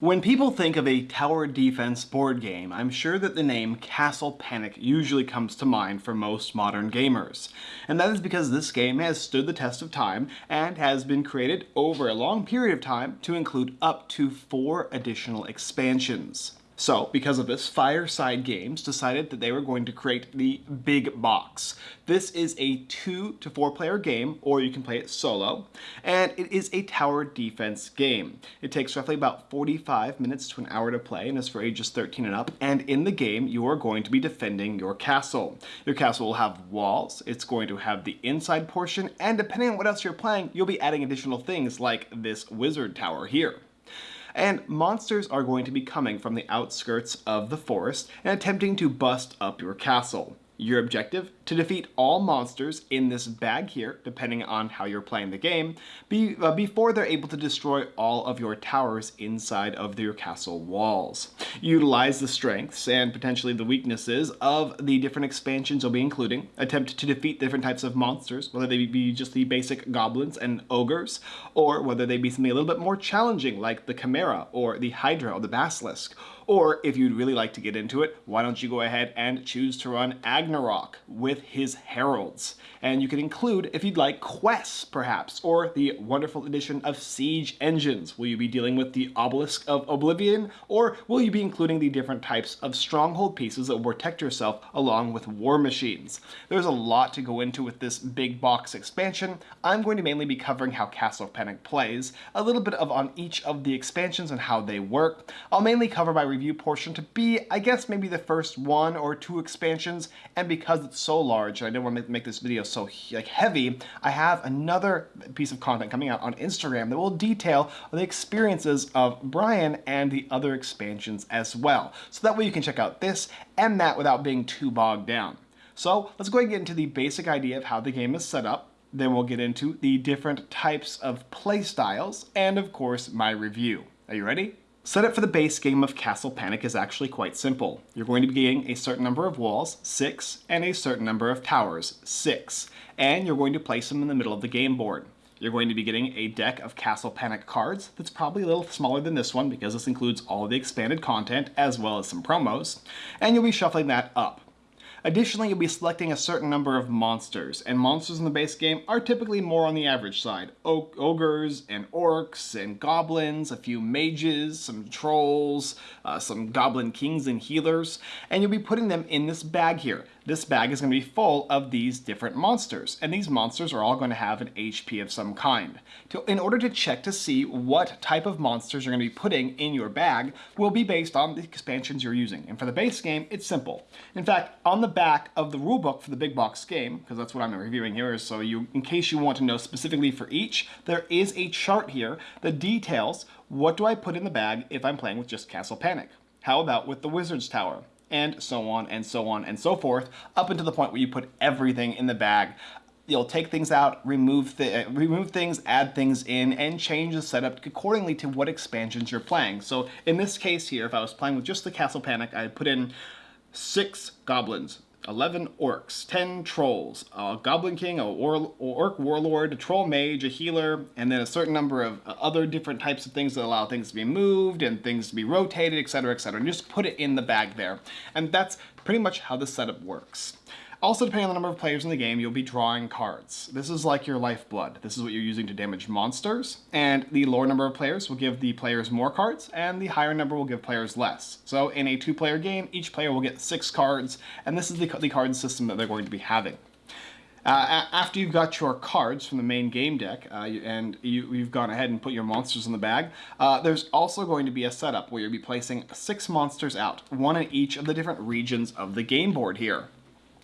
When people think of a tower defense board game, I'm sure that the name Castle Panic usually comes to mind for most modern gamers. And that is because this game has stood the test of time and has been created over a long period of time to include up to four additional expansions. So, because of this, Fireside Games decided that they were going to create the Big Box. This is a two to four player game, or you can play it solo, and it is a tower defense game. It takes roughly about 45 minutes to an hour to play and is for ages 13 and up, and in the game you are going to be defending your castle. Your castle will have walls, it's going to have the inside portion, and depending on what else you're playing, you'll be adding additional things like this wizard tower here and monsters are going to be coming from the outskirts of the forest and attempting to bust up your castle. Your objective? To defeat all monsters in this bag here, depending on how you're playing the game, be, uh, before they're able to destroy all of your towers inside of your castle walls. Utilize the strengths and potentially the weaknesses of the different expansions you'll be including. Attempt to defeat different types of monsters, whether they be just the basic goblins and ogres, or whether they be something a little bit more challenging like the Chimera, or the Hydra, or the Basilisk, or if you'd really like to get into it, why don't you go ahead and choose to run Agnarok with his heralds. And you can include, if you'd like, quests perhaps, or the wonderful addition of siege engines. Will you be dealing with the Obelisk of Oblivion, or will you be including the different types of stronghold pieces that will protect yourself along with war machines? There's a lot to go into with this big box expansion. I'm going to mainly be covering how Castle Panic plays, a little bit of on each of the expansions and how they work. I'll mainly cover my review portion to be, I guess, maybe the first one or two expansions, and because it's so large, and I didn't want to make this video so like heavy, I have another piece of content coming out on Instagram that will detail the experiences of Brian and the other expansions as well. So that way you can check out this and that without being too bogged down. So let's go ahead and get into the basic idea of how the game is set up. Then we'll get into the different types of play styles and of course my review. Are you ready? Setup for the base game of Castle Panic is actually quite simple. You're going to be getting a certain number of walls, 6, and a certain number of towers, 6, and you're going to place them in the middle of the game board. You're going to be getting a deck of Castle Panic cards that's probably a little smaller than this one because this includes all the expanded content as well as some promos, and you'll be shuffling that up. Additionally, you'll be selecting a certain number of monsters, and monsters in the base game are typically more on the average side. O ogres and orcs and goblins, a few mages, some trolls, uh, some goblin kings and healers, and you'll be putting them in this bag here. This bag is going to be full of these different monsters, and these monsters are all going to have an HP of some kind. To, in order to check to see what type of monsters you're going to be putting in your bag will be based on the expansions you're using. And for the base game, it's simple. In fact, on the back of the rulebook for the big box game, because that's what I'm reviewing here, is so you, in case you want to know specifically for each, there is a chart here that details what do I put in the bag if I'm playing with just Castle Panic. How about with the Wizard's Tower? And so on and so on and so forth, up until the point where you put everything in the bag. You'll take things out, remove, th uh, remove things, add things in, and change the setup accordingly to what expansions you're playing. So in this case here, if I was playing with just the Castle Panic, I'd put in six goblins, 11 orcs, 10 trolls, a goblin king, a war orc warlord, a troll mage, a healer, and then a certain number of uh, other different types of things that allow things to be moved and things to be rotated, etc., etc. And just put it in the bag there. And that's pretty much how the setup works. Also, depending on the number of players in the game, you'll be drawing cards. This is like your lifeblood. This is what you're using to damage monsters, and the lower number of players will give the players more cards, and the higher number will give players less. So in a two-player game, each player will get six cards, and this is the, the card system that they're going to be having. Uh, after you've got your cards from the main game deck uh, and you, have gone ahead and put your monsters in the bag, uh, there's also going to be a setup where you'll be placing six monsters out, one in each of the different regions of the game board here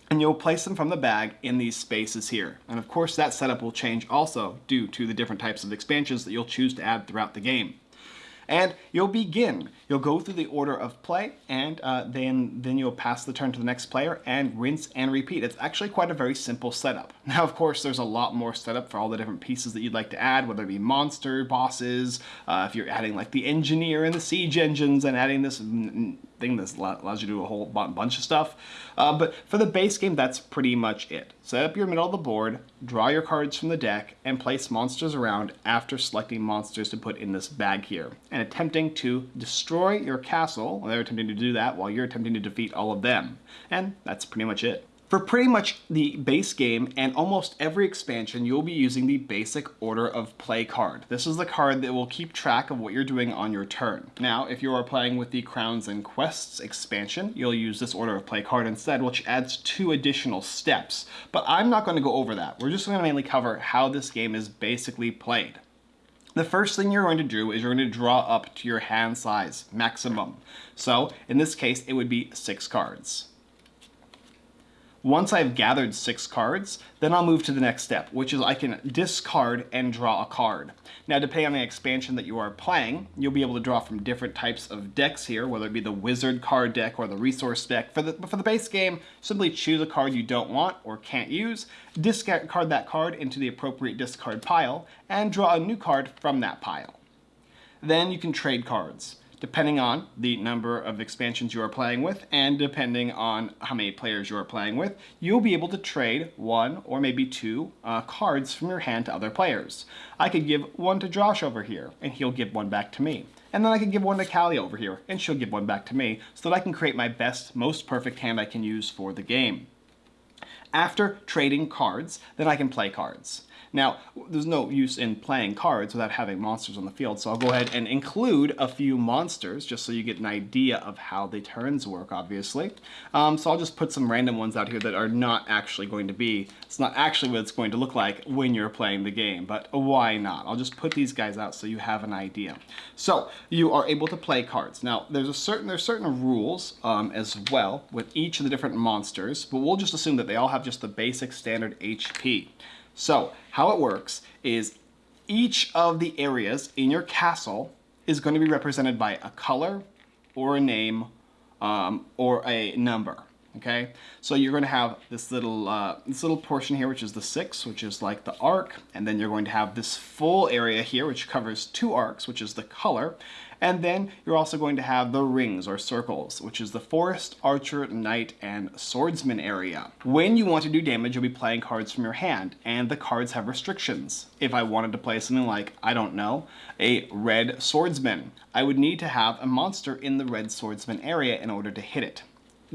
and you'll place them from the bag in these spaces here. And of course that setup will change also due to the different types of expansions that you'll choose to add throughout the game. And you'll begin. You'll go through the order of play, and uh, then, then you'll pass the turn to the next player and rinse and repeat. It's actually quite a very simple setup. Now, of course, there's a lot more setup for all the different pieces that you'd like to add, whether it be monster, bosses, uh, if you're adding like the engineer and the siege engines and adding this something. This allows you to do a whole bunch of stuff. Uh, but for the base game, that's pretty much it. Set up your middle of the board, draw your cards from the deck, and place monsters around after selecting monsters to put in this bag here, and attempting to destroy your castle. They're attempting to do that while you're attempting to defeat all of them. And that's pretty much it. For pretty much the base game and almost every expansion, you'll be using the basic order of play card. This is the card that will keep track of what you're doing on your turn. Now, if you are playing with the Crowns and Quests expansion, you'll use this order of play card instead, which adds two additional steps. But I'm not going to go over that. We're just going to mainly cover how this game is basically played. The first thing you're going to do is you're going to draw up to your hand size, maximum. So, in this case, it would be six cards. Once I've gathered six cards, then I'll move to the next step, which is I can discard and draw a card. Now, depending on the expansion that you are playing, you'll be able to draw from different types of decks here, whether it be the wizard card deck or the resource deck. For the, for the base game, simply choose a card you don't want or can't use, discard that card into the appropriate discard pile, and draw a new card from that pile. Then you can trade cards depending on the number of expansions you are playing with and depending on how many players you are playing with, you'll be able to trade one or maybe two uh, cards from your hand to other players. I could give one to Josh over here and he'll give one back to me. And then I could give one to Callie over here and she'll give one back to me so that I can create my best, most perfect hand I can use for the game. After trading cards, then I can play cards. Now, there's no use in playing cards without having monsters on the field, so I'll go ahead and include a few monsters just so you get an idea of how the turns work, obviously. Um, so I'll just put some random ones out here that are not actually going to be, it's not actually what it's going to look like when you're playing the game, but why not? I'll just put these guys out so you have an idea. So, you are able to play cards. Now, there's a certain there's certain rules um, as well with each of the different monsters, but we'll just assume that they all have just the basic standard HP. So how it works is each of the areas in your castle is going to be represented by a color or a name um, or a number okay? So you're going to have this little, uh, this little portion here, which is the six, which is like the arc, and then you're going to have this full area here, which covers two arcs, which is the color, and then you're also going to have the rings or circles, which is the forest, archer, knight, and swordsman area. When you want to do damage, you'll be playing cards from your hand, and the cards have restrictions. If I wanted to play something like, I don't know, a red swordsman, I would need to have a monster in the red swordsman area in order to hit it.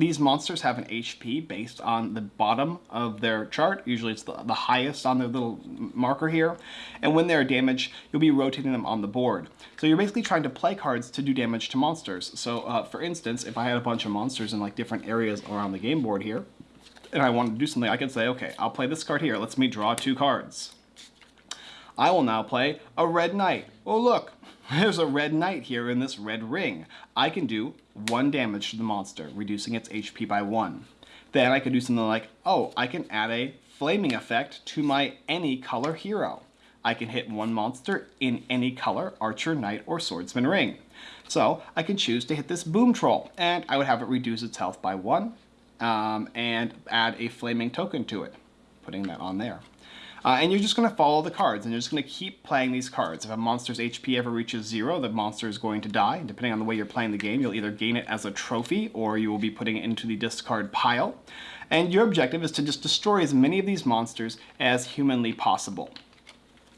These monsters have an HP based on the bottom of their chart. Usually it's the, the highest on their little marker here. And when they're damaged, you'll be rotating them on the board. So you're basically trying to play cards to do damage to monsters. So uh, for instance, if I had a bunch of monsters in like different areas around the game board here, and I wanted to do something, I could say, okay, I'll play this card here. Let's me draw two cards. I will now play a red knight. Oh look, there's a red knight here in this red ring. I can do one damage to the monster, reducing its HP by one. Then I could do something like, oh, I can add a flaming effect to my any color hero. I can hit one monster in any color, archer, knight, or swordsman ring. So I can choose to hit this boom troll, and I would have it reduce its health by one, um, and add a flaming token to it, putting that on there. Uh, and you're just going to follow the cards, and you're just going to keep playing these cards. If a monster's HP ever reaches zero, the monster is going to die. Depending on the way you're playing the game, you'll either gain it as a trophy, or you will be putting it into the discard pile. And your objective is to just destroy as many of these monsters as humanly possible.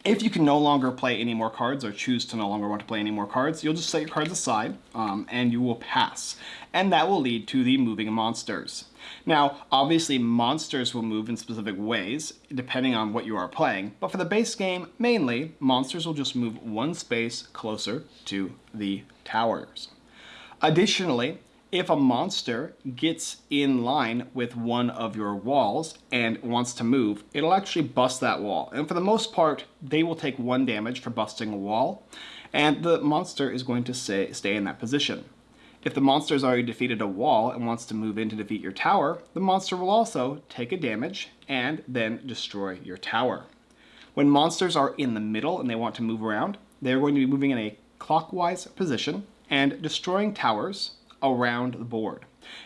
If you can no longer play any more cards or choose to no longer want to play any more cards, you'll just set your cards aside um, and you will pass. And that will lead to the moving monsters. Now, obviously monsters will move in specific ways depending on what you are playing, but for the base game, mainly, monsters will just move one space closer to the towers. Additionally, if a monster gets in line with one of your walls and wants to move, it'll actually bust that wall. And for the most part, they will take one damage for busting a wall, and the monster is going to stay, stay in that position. If the monster has already defeated a wall and wants to move in to defeat your tower, the monster will also take a damage and then destroy your tower. When monsters are in the middle and they want to move around, they're going to be moving in a clockwise position and destroying towers around the board.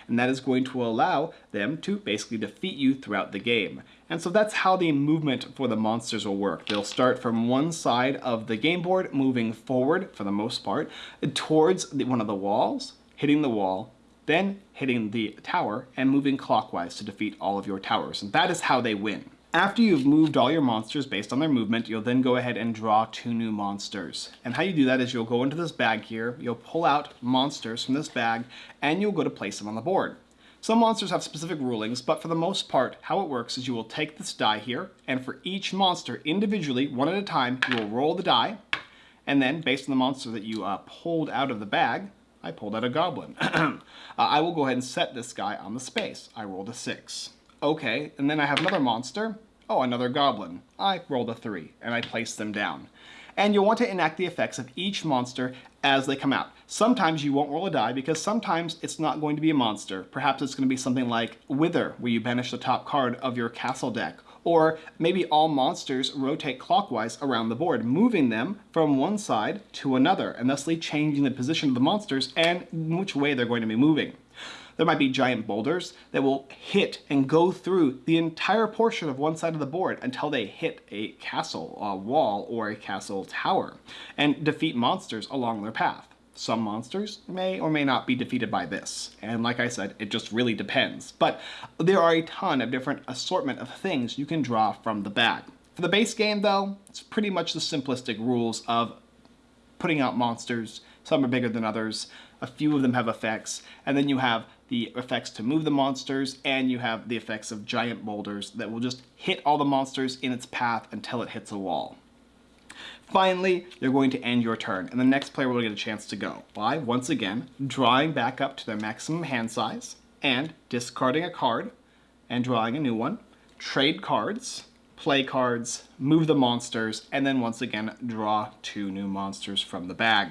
And that is going to allow them to basically defeat you throughout the game. And so that's how the movement for the monsters will work. They'll start from one side of the game board, moving forward for the most part, towards the, one of the walls, hitting the wall, then hitting the tower and moving clockwise to defeat all of your towers. And that is how they win. After you've moved all your monsters based on their movement, you'll then go ahead and draw two new monsters. And how you do that is you'll go into this bag here, you'll pull out monsters from this bag, and you'll go to place them on the board. Some monsters have specific rulings, but for the most part, how it works is you will take this die here, and for each monster individually, one at a time, you will roll the die, and then based on the monster that you uh, pulled out of the bag, I pulled out a goblin. uh, I will go ahead and set this guy on the space. I rolled a six. Okay, and then I have another monster. Oh, another goblin. I rolled a three, and I placed them down. And you'll want to enact the effects of each monster as they come out. Sometimes you won't roll a die because sometimes it's not going to be a monster. Perhaps it's going to be something like Wither, where you banish the top card of your castle deck. Or maybe all monsters rotate clockwise around the board, moving them from one side to another, and thusly changing the position of the monsters and which way they're going to be moving. There might be giant boulders that will hit and go through the entire portion of one side of the board until they hit a castle a wall or a castle tower and defeat monsters along their path. Some monsters may or may not be defeated by this. And like I said, it just really depends. But there are a ton of different assortment of things you can draw from the bag. For the base game though, it's pretty much the simplistic rules of putting out monsters. Some are bigger than others. A few of them have effects. And then you have the effects to move the monsters, and you have the effects of giant boulders that will just hit all the monsters in its path until it hits a wall. Finally, you're going to end your turn, and the next player will get a chance to go by, once again, drawing back up to their maximum hand size, and discarding a card, and drawing a new one, trade cards, play cards, move the monsters, and then once again, draw two new monsters from the bag.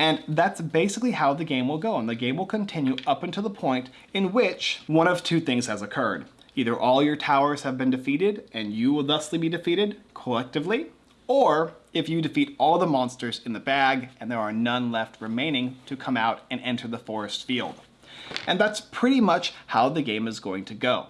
And that's basically how the game will go, and the game will continue up until the point in which one of two things has occurred. Either all your towers have been defeated, and you will thusly be defeated collectively, or if you defeat all the monsters in the bag and there are none left remaining to come out and enter the forest field. And that's pretty much how the game is going to go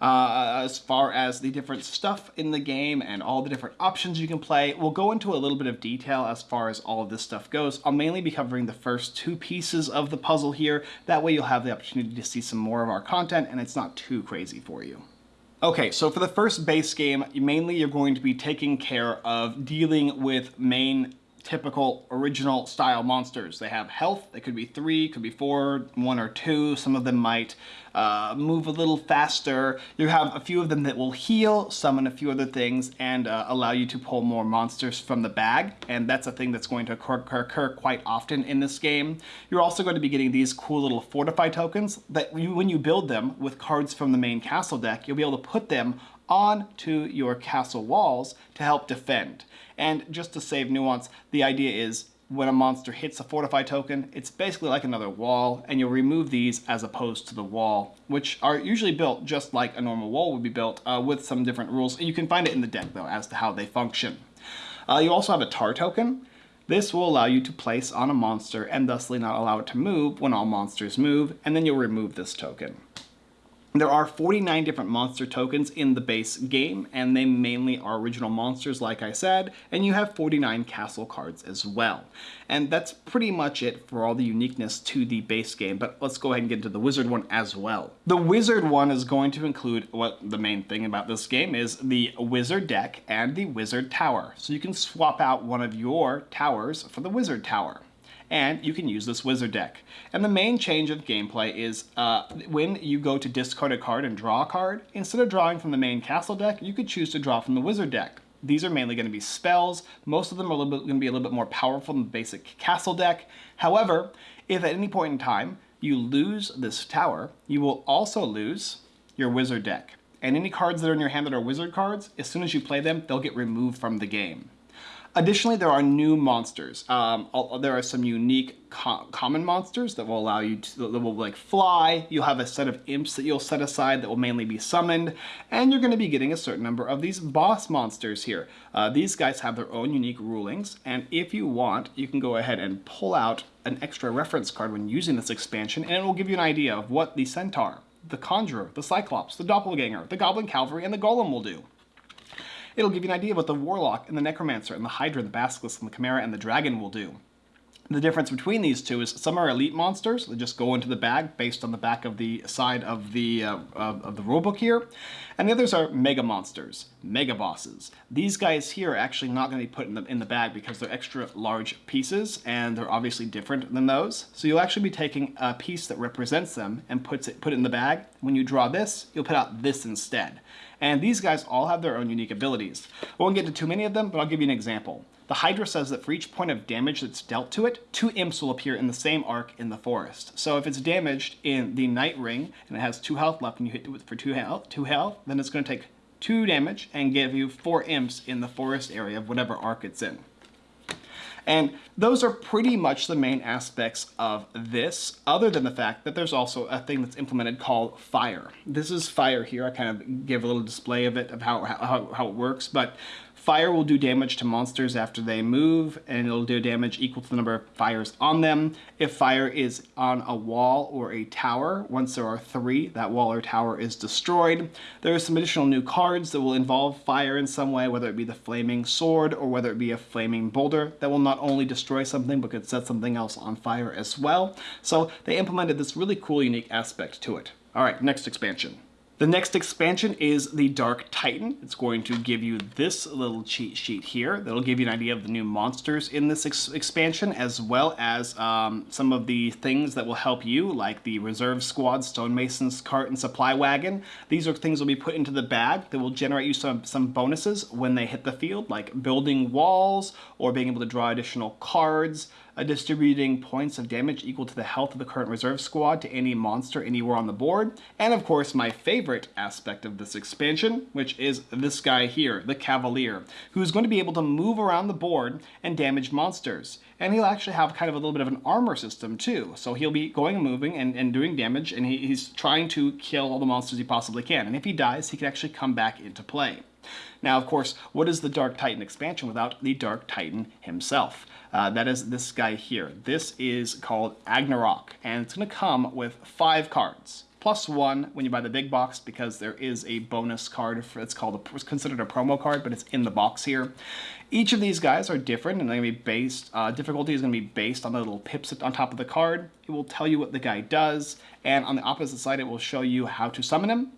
uh, as far as the different stuff in the game and all the different options you can play. We'll go into a little bit of detail as far as all of this stuff goes. I'll mainly be covering the first two pieces of the puzzle here. That way you'll have the opportunity to see some more of our content and it's not too crazy for you. Okay, so for the first base game, mainly you're going to be taking care of dealing with main typical original style monsters. They have health, they could be three, could be four, one or two. Some of them might uh, move a little faster. You have a few of them that will heal, summon a few other things, and uh, allow you to pull more monsters from the bag. And that's a thing that's going to occur, occur quite often in this game. You're also going to be getting these cool little fortify tokens that you, when you build them with cards from the main castle deck, you'll be able to put them onto your castle walls to help defend. And just to save nuance, the idea is when a monster hits a fortify token, it's basically like another wall, and you'll remove these as opposed to the wall, which are usually built just like a normal wall would be built uh, with some different rules. You can find it in the deck, though, as to how they function. Uh, you also have a tar token. This will allow you to place on a monster and thusly not allow it to move when all monsters move, and then you'll remove this token. There are 49 different monster tokens in the base game, and they mainly are original monsters, like I said, and you have 49 castle cards as well. And that's pretty much it for all the uniqueness to the base game, but let's go ahead and get into the wizard one as well. The wizard one is going to include what the main thing about this game is the wizard deck and the wizard tower. So you can swap out one of your towers for the wizard tower and you can use this wizard deck. And the main change of gameplay is uh, when you go to discard a card and draw a card, instead of drawing from the main castle deck, you could choose to draw from the wizard deck. These are mainly going to be spells. Most of them are going to be a little bit more powerful than the basic castle deck. However, if at any point in time you lose this tower, you will also lose your wizard deck. And any cards that are in your hand that are wizard cards, as soon as you play them, they'll get removed from the game. Additionally, there are new monsters. Um, there are some unique co common monsters that will allow you to, that will like fly. You'll have a set of imps that you'll set aside that will mainly be summoned. And you're going to be getting a certain number of these boss monsters here. Uh, these guys have their own unique rulings. And if you want, you can go ahead and pull out an extra reference card when using this expansion. And it will give you an idea of what the Centaur, the Conjurer, the Cyclops, the Doppelganger, the Goblin Cavalry, and the Golem will do. It'll give you an idea of what the Warlock and the Necromancer and the Hydra, the Basilisk and the Chimera and the Dragon will do. The difference between these two is some are elite monsters that just go into the bag based on the back of the side of the uh, of, of the rulebook here, and the others are mega monsters, mega bosses. These guys here are actually not going to be put in the in the bag because they're extra large pieces and they're obviously different than those. So you'll actually be taking a piece that represents them and puts it put it in the bag. When you draw this, you'll put out this instead. And these guys all have their own unique abilities. I won't get into too many of them, but I'll give you an example. The Hydra says that for each point of damage that's dealt to it, two imps will appear in the same arc in the forest. So if it's damaged in the Knight Ring and it has two health left and you hit it for two health, two health, then it's going to take two damage and give you four imps in the forest area of whatever arc it's in. And those are pretty much the main aspects of this, other than the fact that there's also a thing that's implemented called fire. This is fire here. I kind of give a little display of it, of how, how, how it works, but Fire will do damage to monsters after they move, and it'll do damage equal to the number of fires on them. If fire is on a wall or a tower, once there are three, that wall or tower is destroyed. There are some additional new cards that will involve fire in some way, whether it be the flaming sword or whether it be a flaming boulder that will not only destroy something, but could set something else on fire as well. So they implemented this really cool, unique aspect to it. All right, next expansion. The next expansion is the Dark Titan. It's going to give you this little cheat sheet here. That'll give you an idea of the new monsters in this ex expansion, as well as um, some of the things that will help you, like the Reserve Squad, Stonemason's Cart, and Supply Wagon. These are things that will be put into the bag that will generate you some, some bonuses when they hit the field, like building walls, or being able to draw additional cards, distributing points of damage equal to the health of the current reserve squad to any monster anywhere on the board, and of course my favorite aspect of this expansion, which is this guy here, the Cavalier, who's going to be able to move around the board and damage monsters. And he'll actually have kind of a little bit of an armor system too, so he'll be going and moving and, and doing damage, and he, he's trying to kill all the monsters he possibly can, and if he dies, he can actually come back into play. Now, of course, what is the Dark Titan expansion without the Dark Titan himself? Uh, that is this guy here. This is called Agnarok, and it's going to come with five cards. Plus one when you buy the big box because there is a bonus card. For, it's called a, it's considered a promo card, but it's in the box here. Each of these guys are different, and they're going to be based. Uh, difficulty is going to be based on the little pips on top of the card. It will tell you what the guy does, and on the opposite side, it will show you how to summon him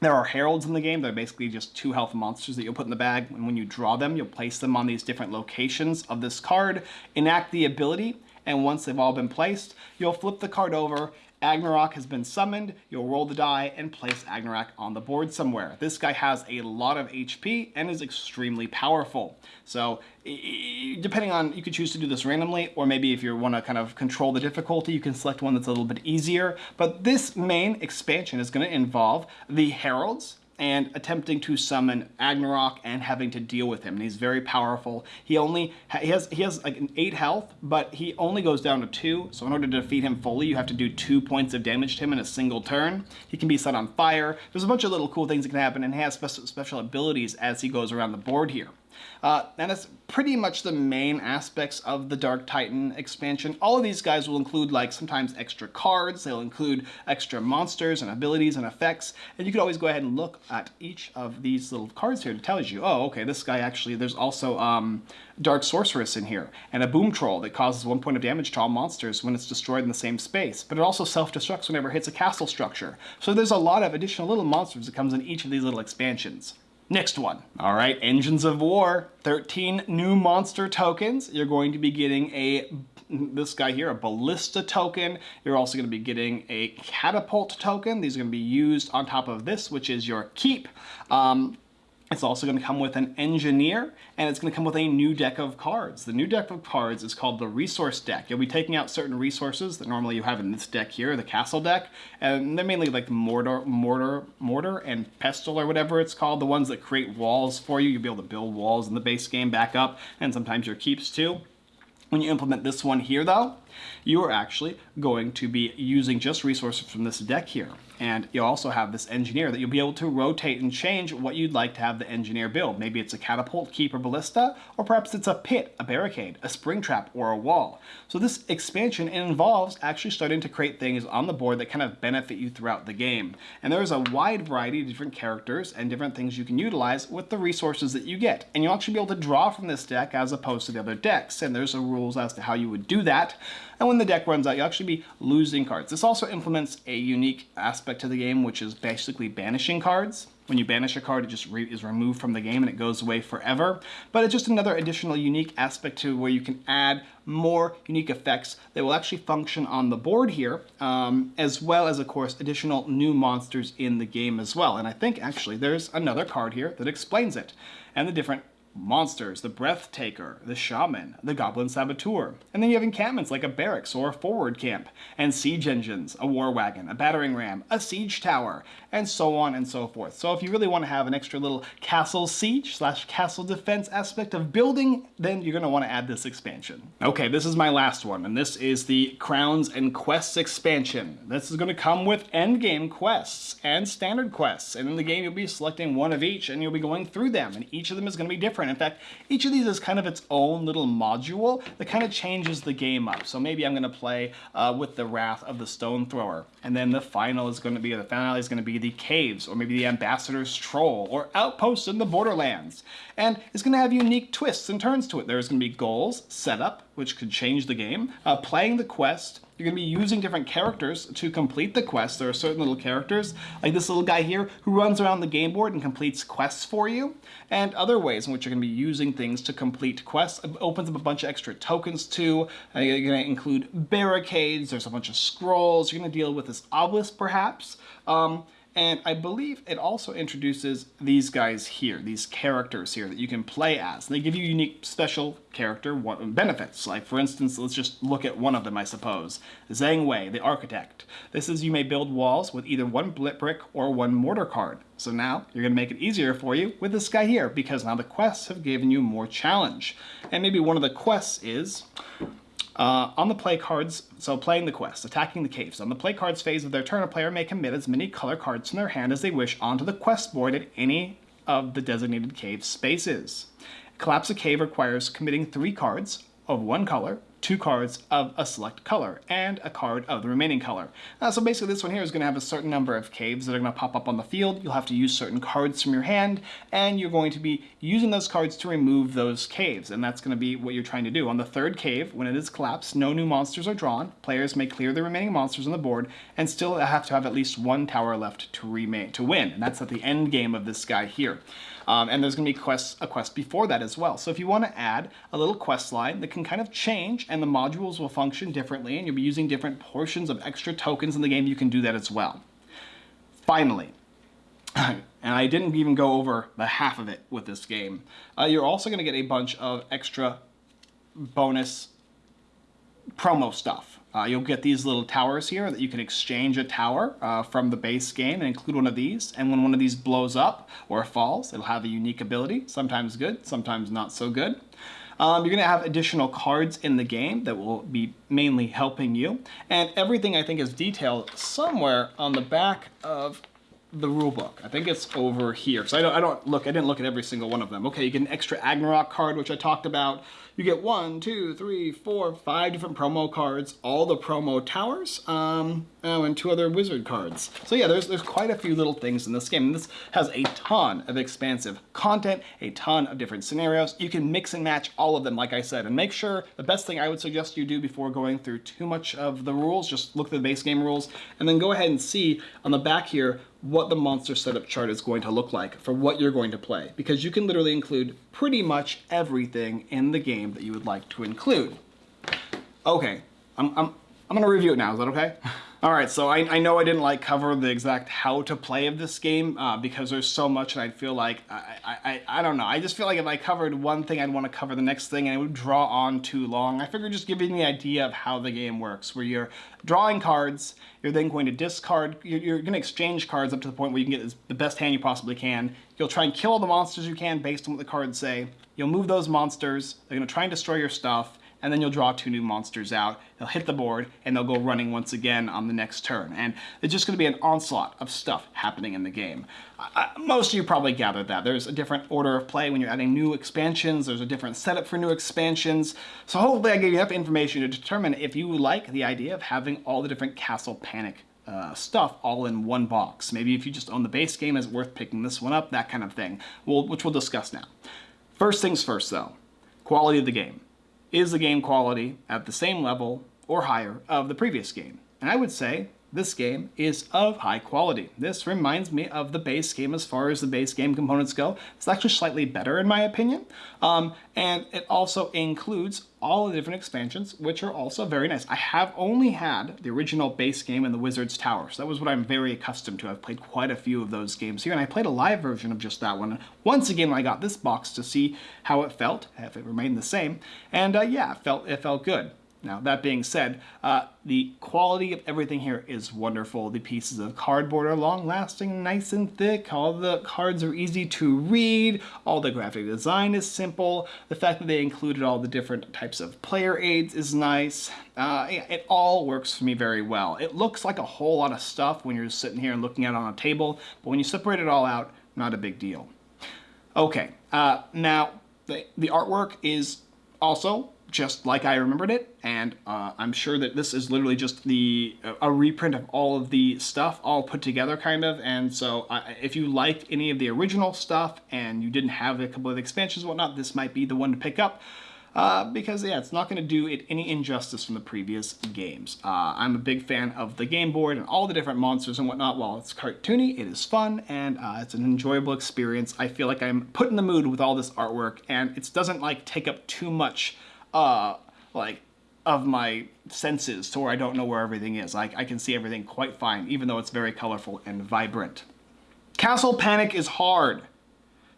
there are heralds in the game. They're basically just two health monsters that you'll put in the bag. And when you draw them, you'll place them on these different locations of this card, enact the ability, and once they've all been placed, you'll flip the card over Agnarok has been summoned, you'll roll the die and place Agnarok on the board somewhere. This guy has a lot of HP and is extremely powerful. So depending on, you could choose to do this randomly, or maybe if you want to kind of control the difficulty, you can select one that's a little bit easier. But this main expansion is going to involve the Heralds, and attempting to summon Agnarok and having to deal with him. And he's very powerful. He only he has he has like an eight health, but he only goes down to two. So in order to defeat him fully, you have to do two points of damage to him in a single turn. He can be set on fire. There's a bunch of little cool things that can happen, and he has special abilities as he goes around the board here. Uh, and that's pretty much the main aspects of the Dark Titan expansion. All of these guys will include like sometimes extra cards, they'll include extra monsters and abilities and effects, and you could always go ahead and look at each of these little cards here to tell you, oh, okay, this guy actually, there's also um, Dark Sorceress in here, and a Boom Troll that causes one point of damage to all monsters when it's destroyed in the same space, but it also self-destructs whenever it hits a castle structure. So there's a lot of additional little monsters that comes in each of these little expansions. Next one. All right, Engines of War. 13 new monster tokens. You're going to be getting a this guy here, a ballista token. You're also going to be getting a catapult token. These are going to be used on top of this, which is your keep. Um, it's also going to come with an engineer, and it's going to come with a new deck of cards. The new deck of cards is called the resource deck. You'll be taking out certain resources that normally you have in this deck here, the castle deck, and they're mainly like mortar, mortar, mortar, and pestle or whatever it's called, the ones that create walls for you. You'll be able to build walls in the base game back up, and sometimes your keeps too. When you implement this one here though, you are actually going to be using just resources from this deck here. And you'll also have this engineer that you'll be able to rotate and change what you'd like to have the engineer build. Maybe it's a catapult, keeper, ballista, or perhaps it's a pit, a barricade, a spring trap, or a wall. So this expansion involves actually starting to create things on the board that kind of benefit you throughout the game. And there's a wide variety of different characters and different things you can utilize with the resources that you get. And you'll actually be able to draw from this deck as opposed to the other decks. And there's a rules as to how you would do that. And when the deck runs out, you'll actually be losing cards. This also implements a unique aspect to the game, which is basically banishing cards. When you banish a card, it just re is removed from the game and it goes away forever. But it's just another additional unique aspect to where you can add more unique effects that will actually function on the board here, um, as well as, of course, additional new monsters in the game as well. And I think, actually, there's another card here that explains it and the different monsters, the Breathtaker, the Shaman, the Goblin Saboteur. And then you have encampments like a barracks or a forward camp, and siege engines, a war wagon, a battering ram, a siege tower, and so on and so forth. So if you really want to have an extra little castle siege slash castle defense aspect of building, then you're going to want to add this expansion. Okay, this is my last one, and this is the Crowns and Quests expansion. This is going to come with endgame quests and standard quests, and in the game you'll be selecting one of each, and you'll be going through them, and each of them is going to be different different. In fact, each of these is kind of its own little module that kind of changes the game up. So maybe I'm going to play uh, with the Wrath of the Stone Thrower. And then the final is going to be, the finale is going to be the Caves, or maybe the Ambassador's Troll, or Outposts in the Borderlands. And it's going to have unique twists and turns to it. There's going to be goals, setup, which could change the game, uh, playing the quest, you're going to be using different characters to complete the quest. There are certain little characters, like this little guy here, who runs around the game board and completes quests for you, and other ways in which you're going to be using things to complete quests. It opens up a bunch of extra tokens too. Uh, you're going to include barricades, there's a bunch of scrolls, you're going to deal with this obelisk perhaps. Um, and I believe it also introduces these guys here, these characters here that you can play as. They give you unique special character benefits. Like for instance, let's just look at one of them, I suppose. Zhang Wei, the architect. This is you may build walls with either one blit brick or one mortar card. So now you're going to make it easier for you with this guy here because now the quests have given you more challenge. And maybe one of the quests is uh, on the play cards, so playing the quest, attacking the caves. On the play cards phase of their turn, a player may commit as many color cards from their hand as they wish onto the quest board at any of the designated cave spaces. Collapse a cave requires committing three cards of one color two cards of a select color and a card of the remaining color. Uh, so basically this one here is going to have a certain number of caves that are going to pop up on the field. You'll have to use certain cards from your hand and you're going to be using those cards to remove those caves and that's going to be what you're trying to do. On the third cave, when it is collapsed, no new monsters are drawn. Players may clear the remaining monsters on the board and still have to have at least one tower left to remain to win. And that's at the end game of this guy here. Um, and there's going to be quests, a quest before that as well. So if you want to add a little quest line that can kind of change and the modules will function differently and you'll be using different portions of extra tokens in the game, you can do that as well. Finally, and I didn't even go over the half of it with this game, uh, you're also going to get a bunch of extra bonus promo stuff. Uh, you'll get these little towers here that you can exchange a tower uh, from the base game and include one of these. And when one of these blows up or falls, it'll have a unique ability, sometimes good, sometimes not so good. Um, you're going to have additional cards in the game that will be mainly helping you. And everything I think is detailed somewhere on the back of the rule book. I think it's over here. So I don't, I don't look, I didn't look at every single one of them. Okay, you get an extra Agnarok card, which I talked about. You get one, two, three, four, five different promo cards, all the promo towers, um, oh, and two other wizard cards. So yeah, there's, there's quite a few little things in this game. This has a ton of expansive content, a ton of different scenarios. You can mix and match all of them, like I said, and make sure the best thing I would suggest you do before going through too much of the rules, just look at the base game rules, and then go ahead and see on the back here what the monster setup chart is going to look like for what you're going to play because you can literally include pretty much everything in the game that you would like to include. Okay, I'm, I'm, I'm gonna review it now, is that okay? All right, so I, I know I didn't like cover the exact how to play of this game uh, because there's so much and I'd feel like, I, I, I don't know, I just feel like if I covered one thing, I'd want to cover the next thing and it would draw on too long. I figured just giving the idea of how the game works, where you're drawing cards, you're then going to discard, you're, you're going to exchange cards up to the point where you can get the best hand you possibly can. You'll try and kill all the monsters you can based on what the cards say. You'll move those monsters, they're going to try and destroy your stuff, and then you'll draw two new monsters out. They'll hit the board, and they'll go running once again on the next turn. And it's just going to be an onslaught of stuff happening in the game. Most of you probably gathered that. There's a different order of play when you're adding new expansions. There's a different setup for new expansions. So hopefully I gave you enough information to determine if you like the idea of having all the different Castle Panic uh, stuff all in one box. Maybe if you just own the base game, is it worth picking this one up? That kind of thing, we'll, which we'll discuss now. First things first though, quality of the game. Is the game quality at the same level or higher of the previous game? And I would say this game is of high quality. This reminds me of the base game as far as the base game components go. It's actually slightly better in my opinion. Um, and it also includes all the different expansions, which are also very nice. I have only had the original base game and the Wizard's Tower, so that was what I'm very accustomed to. I've played quite a few of those games here, and I played a live version of just that one. Once again, I got this box to see how it felt, if it remained the same, and uh, yeah, it felt, it felt good. Now, that being said, uh, the quality of everything here is wonderful. The pieces of cardboard are long-lasting, nice and thick. All the cards are easy to read. All the graphic design is simple. The fact that they included all the different types of player aids is nice. Uh, it all works for me very well. It looks like a whole lot of stuff when you're sitting here and looking at it on a table, but when you separate it all out, not a big deal. Okay, uh, now the, the artwork is also just like I remembered it, and uh, I'm sure that this is literally just the a reprint of all of the stuff all put together, kind of. And so, uh, if you liked any of the original stuff and you didn't have a couple of expansions whatnot, this might be the one to pick up. Uh, because yeah, it's not going to do it any injustice from the previous games. Uh, I'm a big fan of the game board and all the different monsters and whatnot. While it's cartoony, it is fun and uh, it's an enjoyable experience. I feel like I'm put in the mood with all this artwork and it doesn't like take up too much uh, like of my senses to where I don't know where everything is. I, I can see everything quite fine, even though it's very colorful and vibrant. Castle Panic is hard.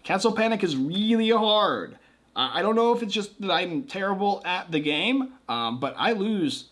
Castle Panic is really hard. Uh, I don't know if it's just that I'm terrible at the game, um, but I lose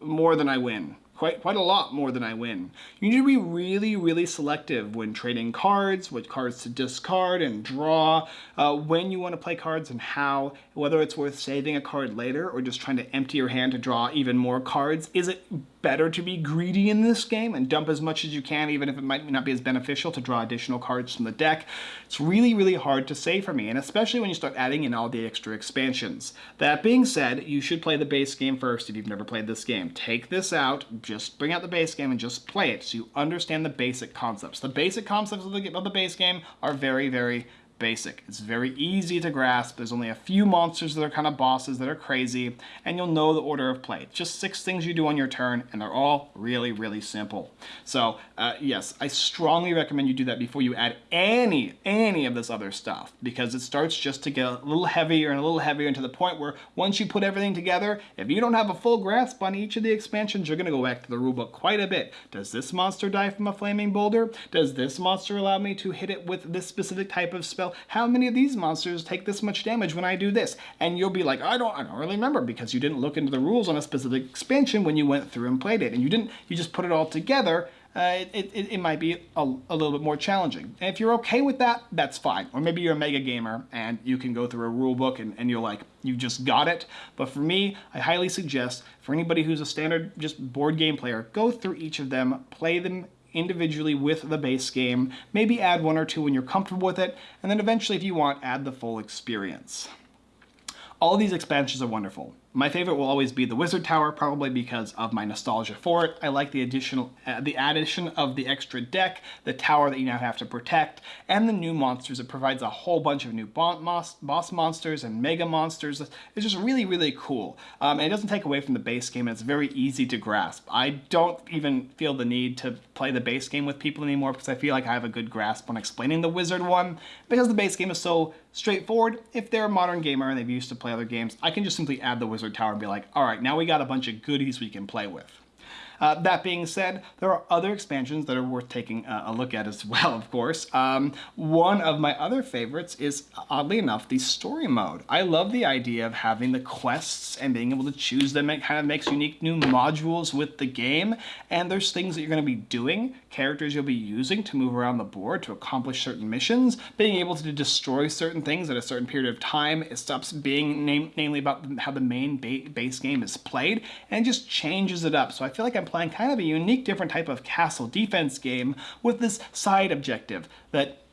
more than I win quite quite a lot more than I win. You need to be really, really selective when trading cards, what cards to discard and draw, uh, when you want to play cards and how, whether it's worth saving a card later or just trying to empty your hand to draw even more cards. Is it better to be greedy in this game and dump as much as you can, even if it might not be as beneficial to draw additional cards from the deck. It's really, really hard to say for me, and especially when you start adding in all the extra expansions. That being said, you should play the base game first if you've never played this game. Take this out, just bring out the base game and just play it so you understand the basic concepts. The basic concepts of the, of the base game are very, very basic. It's very easy to grasp. There's only a few monsters that are kind of bosses that are crazy, and you'll know the order of play. Just six things you do on your turn, and they're all really, really simple. So uh, yes, I strongly recommend you do that before you add any, any of this other stuff, because it starts just to get a little heavier and a little heavier, and to the point where once you put everything together, if you don't have a full grasp on each of the expansions, you're going to go back to the rulebook quite a bit. Does this monster die from a flaming boulder? Does this monster allow me to hit it with this specific type of spell? How many of these monsters take this much damage when I do this? And you'll be like, I don't, I don't really remember because you didn't look into the rules on a specific expansion when you went through and played it. And you didn't, you just put it all together uh, it, it, it, might be a, a, little bit more challenging. And if you're okay with that, that's fine. Or maybe you're a mega gamer and you can go through a rule book and, and you're like, you just got it. But for me, I highly suggest for anybody who's a standard just board game player, go through each of them, play them individually with the base game, maybe add one or two when you're comfortable with it, and then eventually if you want, add the full experience. All these expansions are wonderful. My favorite will always be the Wizard Tower, probably because of my nostalgia for it. I like the additional, uh, the addition of the extra deck, the tower that you now have to protect, and the new monsters. It provides a whole bunch of new boss monsters and mega monsters. It's just really, really cool. Um, and it doesn't take away from the base game, and it's very easy to grasp. I don't even feel the need to play the base game with people anymore because I feel like I have a good grasp on explaining the Wizard one, because the base game is so straightforward. If they're a modern gamer and they've used to play other games, I can just simply add the Wizard Tower and be like, all right, now we got a bunch of goodies we can play with. Uh, that being said, there are other expansions that are worth taking a look at as well, of course. Um, one of my other favorites is, oddly enough, the story mode. I love the idea of having the quests and being able to choose them. It kind of makes unique new modules with the game, and there's things that you're going to be doing, characters you'll be using to move around the board to accomplish certain missions, being able to destroy certain things at a certain period of time. It stops being name, namely about how the main ba base game is played and just changes it up. So I feel like I'm playing kind of a unique different type of castle defense game with this side objective that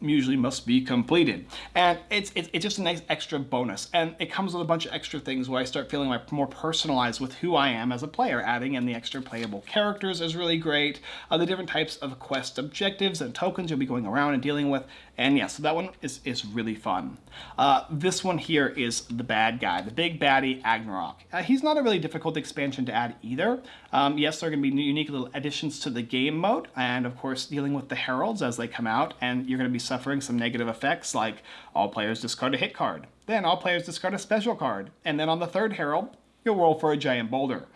usually must be completed. And it's, it's, it's, just a nice extra bonus. And it comes with a bunch of extra things where I start feeling like more personalized with who I am as a player. Adding in the extra playable characters is really great. Uh, the different types of quest objectives and tokens you'll be going around and dealing with. And yeah, so that one is, is really fun. Uh, this one here is the bad guy, the big baddie Agnarok. Uh, he's not a really difficult expansion to add either. Um, yes, there are going to be unique little additions to the game mode, and of course dealing with the heralds as they come out, and you're going to be suffering some negative effects like all players discard a hit card, then all players discard a special card, and then on the third herald, you'll roll for a giant boulder.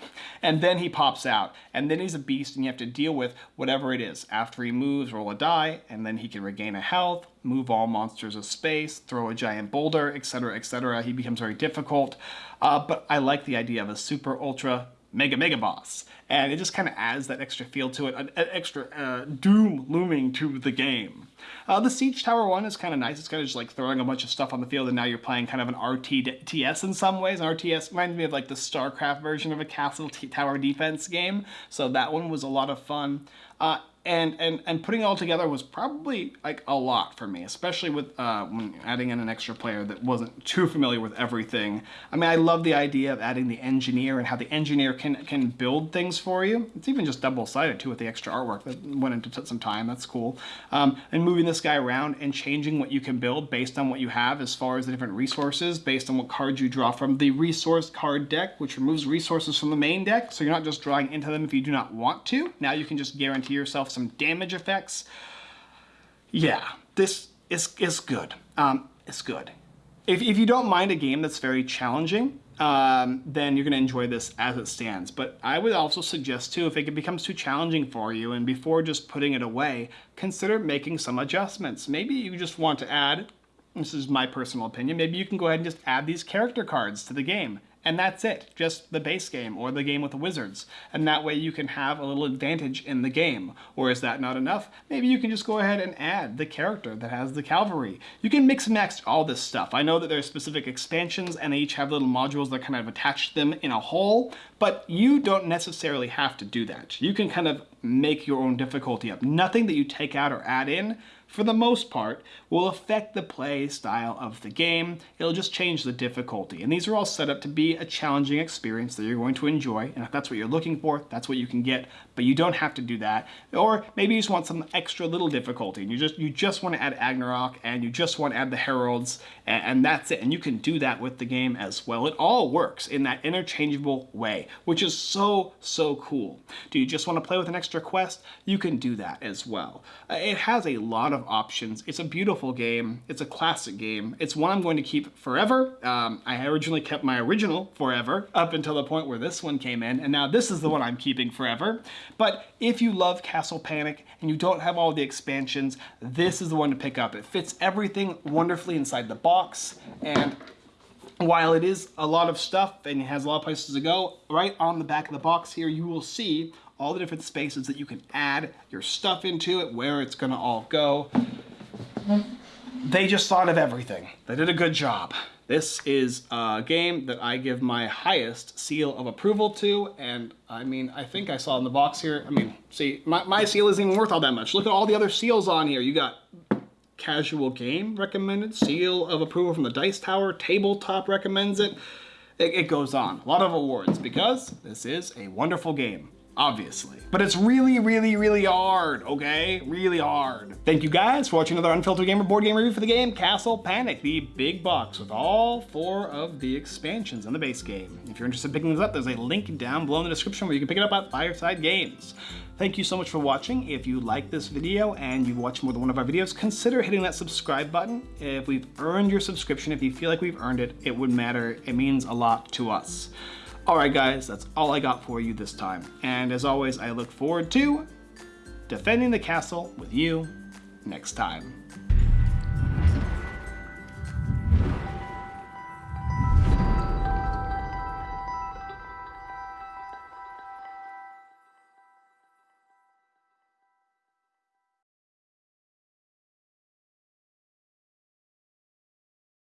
And then he pops out, and then he's a beast and you have to deal with whatever it is. After he moves, roll a die, and then he can regain a health, move all monsters of space, throw a giant boulder, etc, etc. He becomes very difficult, uh, but I like the idea of a super ultra mega mega boss. And it just kind of adds that extra feel to it an, extra uh, doom looming to the game. Uh, the siege tower one is kind of nice. It's kind of just like throwing a bunch of stuff on the field and now you're playing kind of an rts in some ways. An rts reminds me of like the starcraft version of a castle tower defense game. So that one was a lot of fun. Uh, and and and putting it all together was probably like a lot for me especially with uh, adding in an extra player that wasn't too familiar with everything. I mean I love the idea of adding the engineer and how the engineer can can build things for you. It's even just double-sided too with the extra artwork that went into some time. That's cool. Um, and moving this guy around and changing what you can build based on what you have as far as the different resources based on what cards you draw from the resource card deck which removes resources from the main deck. So you're not just drawing into them if you do not want to. Now you can just guarantee yourself some damage effects. Yeah, this is, is good. Um, it's good. If, if you don't mind a game that's very challenging, um, then you're going to enjoy this as it stands. But I would also suggest too, if it becomes too challenging for you and before just putting it away, consider making some adjustments. Maybe you just want to add, this is my personal opinion, maybe you can go ahead and just add these character cards to the game and that's it, just the base game or the game with the wizards. And that way you can have a little advantage in the game. Or is that not enough? Maybe you can just go ahead and add the character that has the cavalry. You can mix and match all this stuff. I know that there are specific expansions and they each have little modules that kind of attach them in a whole, but you don't necessarily have to do that. You can kind of make your own difficulty up. Nothing that you take out or add in for the most part, will affect the play style of the game. It'll just change the difficulty. And these are all set up to be a challenging experience that you're going to enjoy. And if that's what you're looking for, that's what you can get. But you don't have to do that. Or maybe you just want some extra little difficulty. And you just you just want to add Agranok and you just want to add the Heralds and, and that's it. And you can do that with the game as well. It all works in that interchangeable way, which is so, so cool. Do you just want to play with an extra quest? You can do that as well. Uh, it has a lot of options. It's a beautiful game. It's a classic game. It's one I'm going to keep forever. Um, I originally kept my original forever up until the point where this one came in, and now this is the one I'm keeping forever. But if you love Castle Panic and you don't have all the expansions, this is the one to pick up. It fits everything wonderfully inside the box, and while it is a lot of stuff and it has a lot of places to go, right on the back of the box here, you will see all the different spaces that you can add your stuff into it, where it's gonna all go. They just thought of everything. They did a good job. This is a game that I give my highest seal of approval to, and I mean, I think I saw in the box here, I mean, see, my, my seal isn't even worth all that much. Look at all the other seals on here. You got casual game recommended, seal of approval from the Dice Tower, tabletop recommends it. It, it goes on. A lot of awards because this is a wonderful game obviously. But it's really, really, really hard, okay? Really hard. Thank you guys for watching another Unfiltered Gamer board game review for the game Castle Panic, the big box with all four of the expansions in the base game. If you're interested in picking these up, there's a link down below in the description where you can pick it up at Fireside Games. Thank you so much for watching. If you like this video and you've watched more than one of our videos, consider hitting that subscribe button. If we've earned your subscription, if you feel like we've earned it, it would matter. It means a lot to us. Alright guys, that's all I got for you this time. And as always, I look forward to defending the castle with you next time.